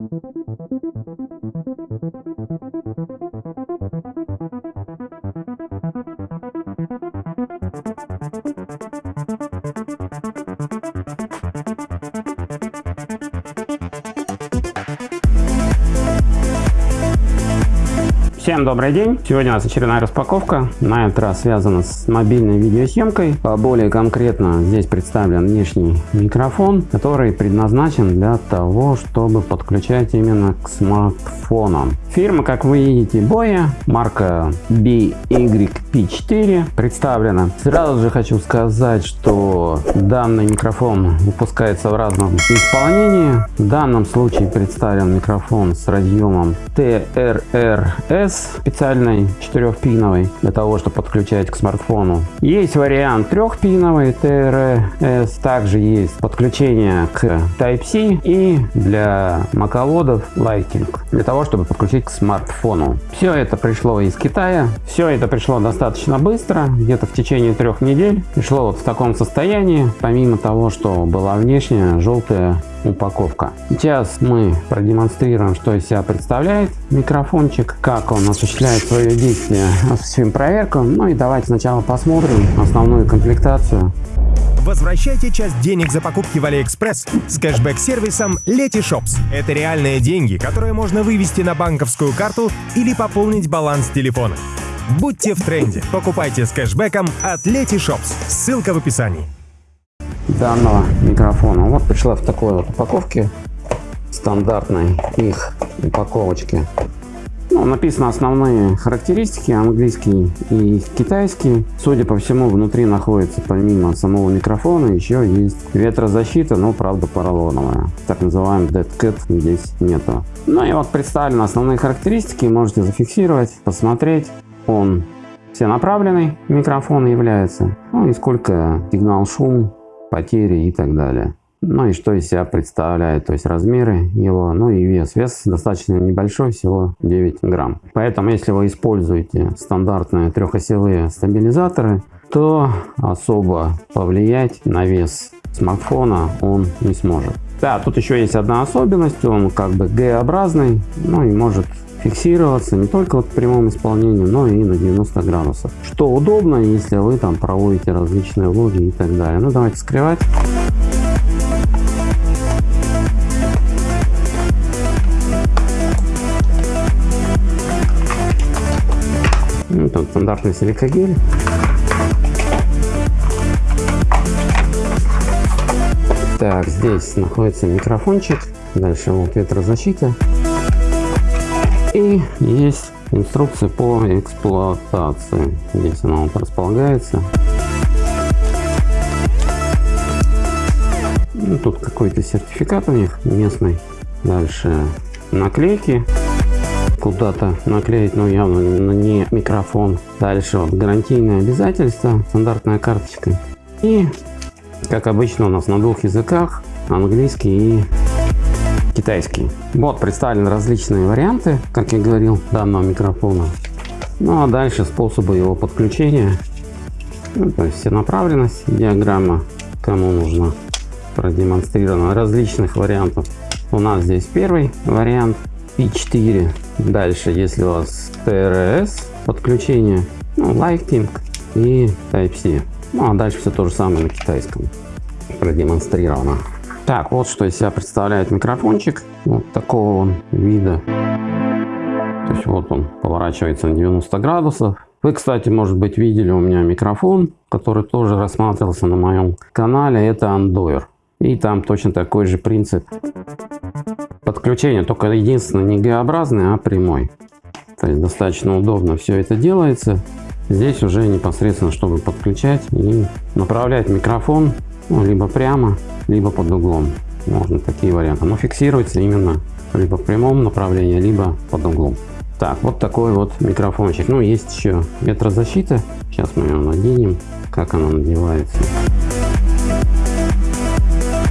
Thank you. Всем добрый день! Сегодня у нас очередная распаковка. На этот раз связана с мобильной видеосъемкой. Более конкретно здесь представлен внешний микрофон, который предназначен для того, чтобы подключать именно к смартфонам. Фирма, как вы видите, Boya, марка BYP4 представлена. Сразу же хочу сказать, что данный микрофон выпускается в разном исполнении. В данном случае представлен микрофон с разъемом TRRS специальной четырехпиновой для того, чтобы подключать к смартфону. Есть вариант трехпиновый TRS, также есть подключение к Type-C и для маководов Lighting для того, чтобы подключить к смартфону. Все это пришло из Китая, все это пришло достаточно быстро, где-то в течение трех недель. Пришло вот в таком состоянии, помимо того, что была внешняя желтая упаковка. Сейчас мы продемонстрируем, что из себя представляет микрофончик, как он осуществляет свое действие, осуществим проверку. Ну и давайте сначала посмотрим основную комплектацию. Возвращайте часть денег за покупки в Алиэкспресс с кэшбэк-сервисом Letyshops. Это реальные деньги, которые можно вывести на банковскую карту или пополнить баланс телефона. Будьте в тренде. Покупайте с кэшбэком от Letyshops. Ссылка в описании данного микрофона. Вот пришла в такой вот упаковке, стандартной их упаковочке. Ну, написано основные характеристики, английский и китайский. Судя по всему, внутри находится помимо самого микрофона еще есть ветрозащита, но правда поролоновая. Так называемый Dead Cat здесь нету. Ну и вот представлены основные характеристики, можете зафиксировать, посмотреть. Он все направленный микрофон является. Ну и сколько сигнал шум потери и так далее. Ну и что из себя представляет, то есть размеры его, ну и вес. Вес достаточно небольшой, всего 9 грамм. Поэтому если вы используете стандартные трехосевые стабилизаторы, то особо повлиять на вес смартфона он не сможет. Да, тут еще есть одна особенность, он как бы Г-образный, ну и может фиксироваться не только вот в прямом исполнении, но и на 90 градусов. Что удобно, если вы там проводите различные влоги и так далее. Ну давайте скрывать. Ну, тут стандартный силикогель. Так, здесь находится микрофончик. Дальше вот ветрозащита. И есть инструкция по эксплуатации. Здесь она вот располагается. Ну, тут какой-то сертификат у них местный. Дальше наклейки. Куда-то наклеить, но явно не микрофон. Дальше вот гарантийные обязательства, стандартная карточка. И, как обычно у нас на двух языках, английский и китайский. Вот представлены различные варианты, как я говорил, данного микрофона. Ну а дальше способы его подключения. Ну, то есть направленность, диаграмма, кому нужно продемонстрировано различных вариантов. У нас здесь первый вариант P4. Дальше, если у вас TRS подключение, ну, Lighting и Type-C. Ну а дальше все то же самое на китайском продемонстрировано. Так, вот что из себя представляет микрофончик. Вот такого он вида. То есть вот он поворачивается на 90 градусов. Вы, кстати, может быть, видели у меня микрофон, который тоже рассматривался на моем канале. Это Andoer. И там точно такой же принцип подключения, только единственное не Г-образный, а прямой. То есть достаточно удобно все это делается. Здесь уже непосредственно, чтобы подключать и направлять микрофон ну, либо прямо, либо под углом. Можно такие варианты. Но фиксируется именно либо в прямом направлении, либо под углом. Так, вот такой вот микрофончик. Ну, есть еще ветрозащита. Сейчас мы ее наденем. Как она надевается.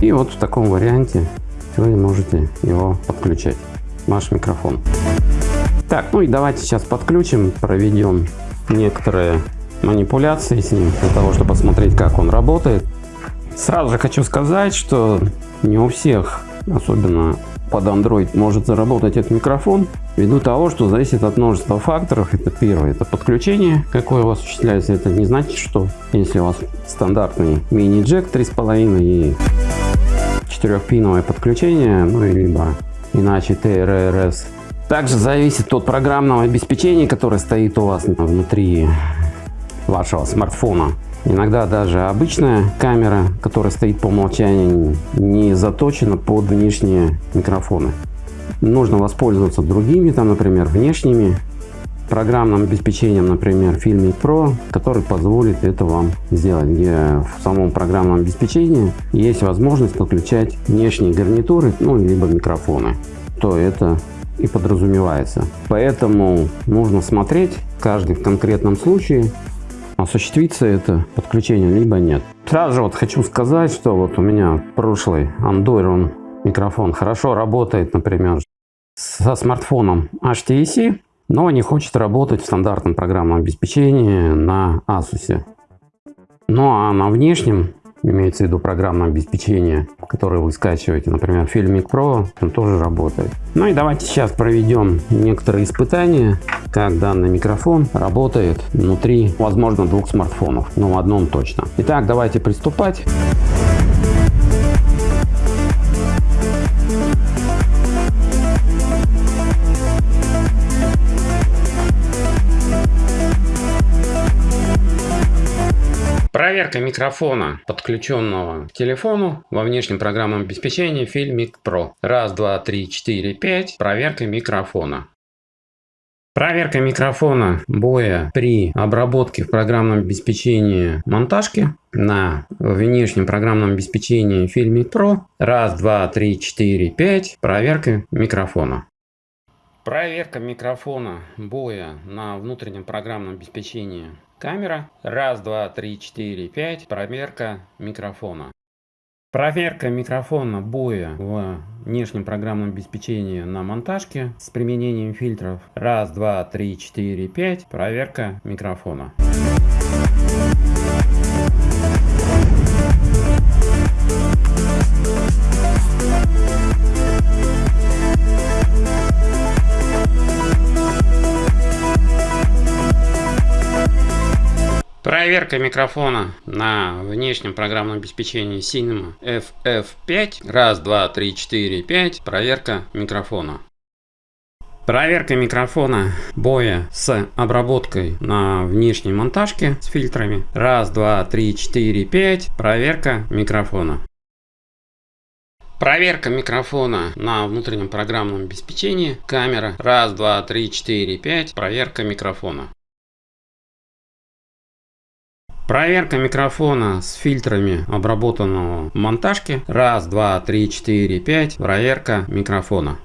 И вот в таком варианте вы можете его подключать. Ваш микрофон. Так, ну и давайте сейчас подключим, проведем некоторые манипуляции с ним, для того, чтобы посмотреть, как он работает. Сразу же хочу сказать, что не у всех, особенно под Android может заработать этот микрофон, ввиду того, что зависит от множества факторов. Это первое, это подключение, какое у вас осуществляется. Это не значит, что если у вас стандартный мини-джек 3.5 и 4-пиновое подключение, ну и либо иначе TRRS. Также зависит от программного обеспечения, которое стоит у вас внутри вашего смартфона. Иногда даже обычная камера, которая стоит по умолчанию, не заточена под внешние микрофоны. Нужно воспользоваться другими, там, например, внешними программным обеспечением, например, Filmic Pro, который позволит это вам сделать, где в самом программном обеспечении есть возможность подключать внешние гарнитуры, ну, либо микрофоны. То это и подразумевается. Поэтому нужно смотреть каждый в конкретном случае, осуществится это подключение, либо нет. Сразу же вот хочу сказать, что вот у меня прошлый Android микрофон хорошо работает, например, со смартфоном HTC, но не хочет работать в стандартном программном обеспечении на Asus. Ну а на внешнем имеется в виду программное обеспечение, которое вы скачиваете, например, Filmic Pro, он тоже работает. Ну и давайте сейчас проведем некоторые испытания, как данный микрофон работает внутри, возможно, двух смартфонов, но в одном точно. Итак, давайте приступать. Проверка микрофона, подключенного к телефону во внешнем программном обеспечении Filmic Pro. Раз, два, три, четыре, пять. Проверка микрофона. Проверка микрофона боя при обработке в программном обеспечении монтажки на внешнем программном обеспечении Filmic Pro. Раз, два, три, четыре, пять. Проверка микрофона. Проверка микрофона боя на внутреннем программном обеспечении камера. Раз, два, три, четыре, пять. Проверка микрофона. Проверка микрофона боя в внешнем программном обеспечении на монтажке с применением фильтров. Раз, два, три, четыре, пять. Проверка микрофона. Проверка микрофона на внешнем программном обеспечении Cinema FF5. Раз, два, три, четыре, пять. Проверка микрофона. Проверка микрофона боя с обработкой на внешней монтажке с фильтрами. Раз, два, три, четыре, пять. Проверка микрофона. Проверка микрофона на внутреннем программном обеспечении. Камера. Раз, два, три, четыре, пять. Проверка микрофона. Проверка микрофона с фильтрами обработанного монтажки. Раз, два, три, четыре, пять. Проверка микрофона.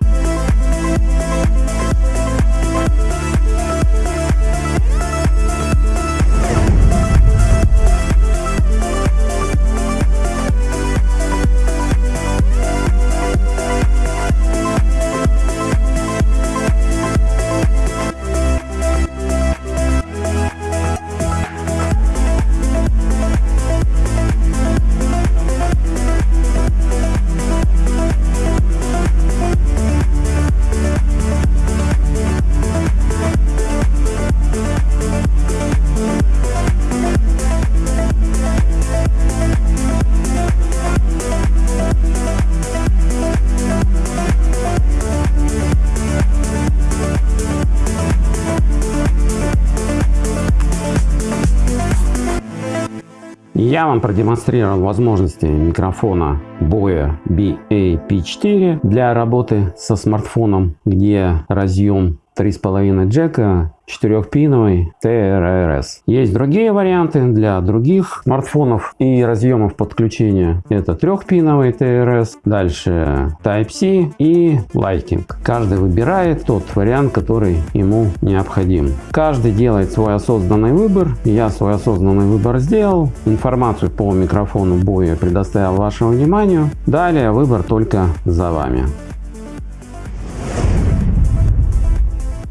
Я вам продемонстрировал возможности микрофона Boya BA-P4 для работы со смартфоном, где разъем 3,5 джека 4-пиновый TRRS. Есть другие варианты для других смартфонов и разъемов подключения. Это 3-пиновый TRS, дальше Type-C и Lightning. Каждый выбирает тот вариант, который ему необходим. Каждый делает свой осознанный выбор. Я свой осознанный выбор сделал. Информацию по микрофону боя предоставил вашему вниманию. Далее выбор только за вами.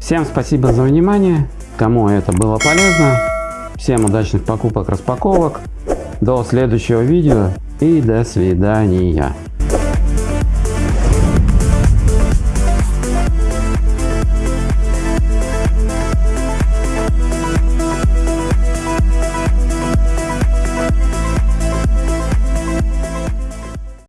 Всем спасибо за внимание. Кому это было полезно. Всем удачных покупок, распаковок. До следующего видео и до свидания.